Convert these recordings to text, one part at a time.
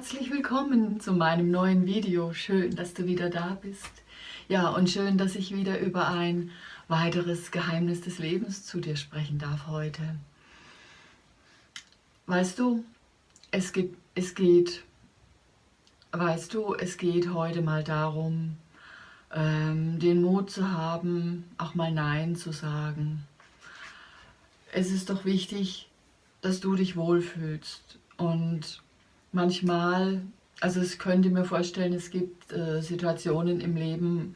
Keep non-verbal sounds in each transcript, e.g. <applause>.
willkommen zu meinem neuen Video. Schön, dass du wieder da bist. Ja, und schön, dass ich wieder über ein weiteres Geheimnis des Lebens zu dir sprechen darf heute. Weißt du, es, gibt, es geht, weißt du, es geht heute mal darum, ähm, den Mut zu haben, auch mal Nein zu sagen. Es ist doch wichtig, dass du dich wohlfühlst und manchmal, also ich könnte mir vorstellen, es gibt äh, Situationen im Leben,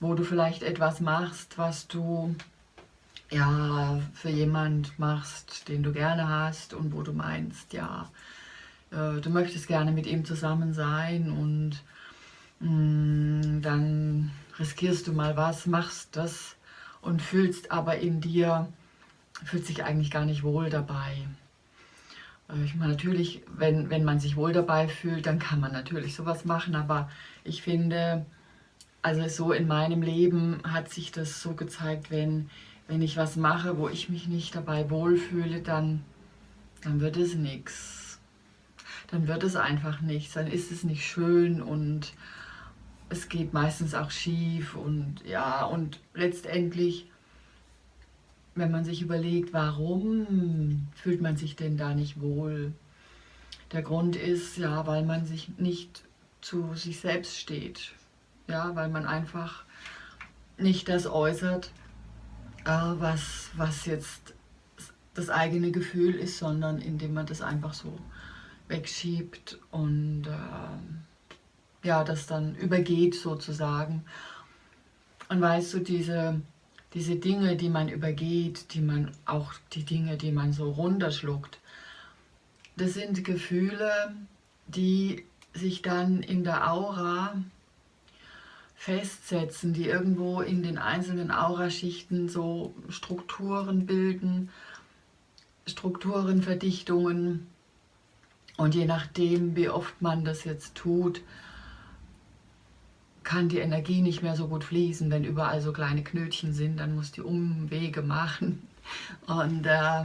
wo du vielleicht etwas machst, was du ja für jemand machst, den du gerne hast und wo du meinst, ja, äh, du möchtest gerne mit ihm zusammen sein und mh, mm, dann riskierst du mal was, machst das und fühlst aber in dir, fühlt sich eigentlich gar nicht wohl dabei. Äh, ich meine, natürlich, wenn, wenn man sich wohl dabei fühlt, dann kann man natürlich sowas machen, aber ich finde, also so in meinem Leben hat sich das so gezeigt, wenn, wenn ich was mache, wo ich mich nicht dabei wohlfühle, dann, dann wird es nichts. Dann wird es einfach nichts, dann ist es nicht schön und es geht meistens auch schief und ja, und letztendlich wenn man sich überlegt, warum fühlt man sich denn da nicht wohl? Der Grund ist, ja, weil man sich nicht zu sich selbst steht. Ja, weil man einfach nicht das äußert, äh, was, was jetzt das eigene Gefühl ist, sondern indem man das einfach so wegschiebt und äh, ja, das dann übergeht sozusagen. Und weißt du, diese diese Dinge, die man übergeht, die man auch die Dinge, die man so runterschluckt, das sind Gefühle, die sich dann in der Aura festsetzen, die irgendwo in den einzelnen Auraschichten so Strukturen bilden, Strukturenverdichtungen. Und je nachdem, wie oft man das jetzt tut, kann die Energie nicht mehr so gut fließen, wenn überall so kleine Knötchen sind, dann muss die Umwege machen und äh,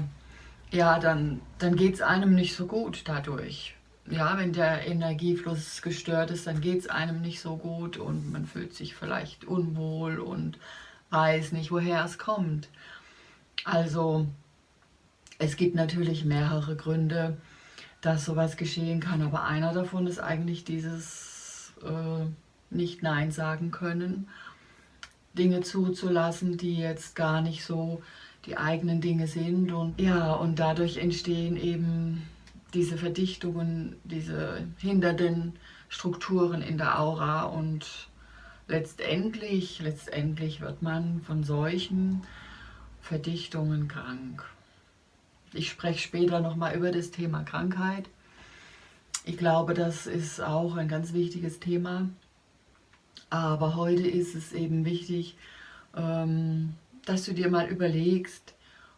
ja, dann, dann geht es einem nicht so gut dadurch. Ja, wenn der Energiefluss gestört ist, dann geht es einem nicht so gut und man fühlt sich vielleicht unwohl und weiß nicht, woher es kommt. Also es gibt natürlich mehrere Gründe, dass sowas geschehen kann, aber einer davon ist eigentlich dieses... Äh, nicht Nein sagen können, Dinge zuzulassen, die jetzt gar nicht so die eigenen Dinge sind. Und ja, und dadurch entstehen eben diese Verdichtungen, diese hindernden Strukturen in der Aura und letztendlich, letztendlich wird man von solchen Verdichtungen krank. Ich spreche später nochmal über das Thema Krankheit. Ich glaube, das ist auch ein ganz wichtiges Thema. Aber heute ist es eben wichtig, ähm, dass du dir mal überlegst,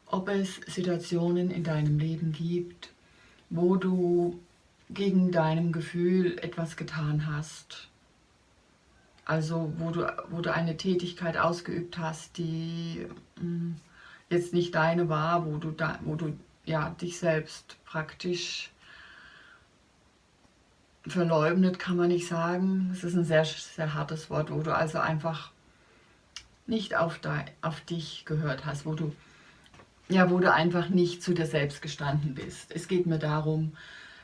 ob es Situationen in deinem Leben gibt, wo du gegen deinem Gefühl etwas getan hast. Also wo du, wo du eine Tätigkeit ausgeübt hast, die mm, jetzt nicht deine war, wo du, da, wo du ja, dich selbst praktisch verleugnet kann man nicht sagen. Es ist ein sehr, sehr hartes Wort, wo du also einfach nicht auf, de, auf dich gehört hast, wo du, ja, wo du einfach nicht zu dir selbst gestanden bist. Es geht mir darum,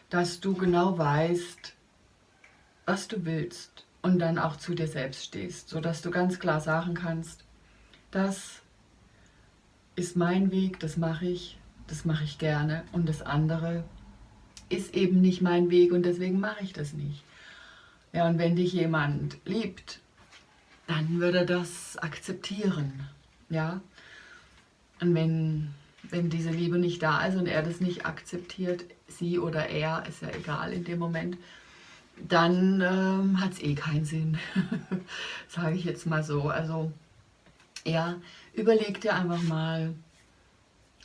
dass du genau weißt, was du willst und dann auch zu dir selbst stehst, sodass du ganz klar sagen kannst, das ist mein Weg, das mache ich, das mache ich gerne und das andere ist eben nicht mein Weg und deswegen mache ich das nicht. Ja, und wenn dich jemand liebt, dann würde er das akzeptieren. Ja, und wenn, wenn diese Liebe nicht da ist und er das nicht akzeptiert, sie oder er, ist ja egal in dem Moment, dann ähm, hat es eh keinen Sinn, <laughs> sage ich jetzt mal so. Also ja, überleg dir einfach mal,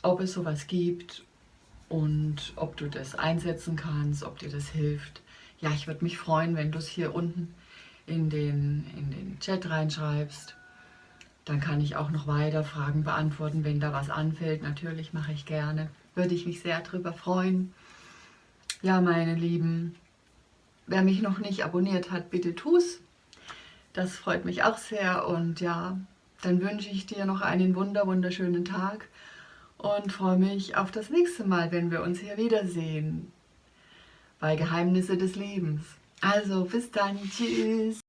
ob es sowas gibt und ob du das einsetzen kannst, ob dir das hilft. Ja, ich würde mich freuen, wenn du es hier unten in den, in den Chat reinschreibst. Dann kann ich auch noch weiter Fragen beantworten, wenn da was anfällt. Natürlich mache ich gerne. Würde ich mich sehr darüber freuen. Ja, meine Lieben, wer mich noch nicht abonniert hat, bitte tu's. Das freut mich auch sehr und ja, dann wünsche ich dir noch einen wunder wunderschönen Tag und freue mich auf das nächste Mal, wenn wir uns hier wiedersehen bei Geheimnisse des Lebens. Also bis dann, tschüss.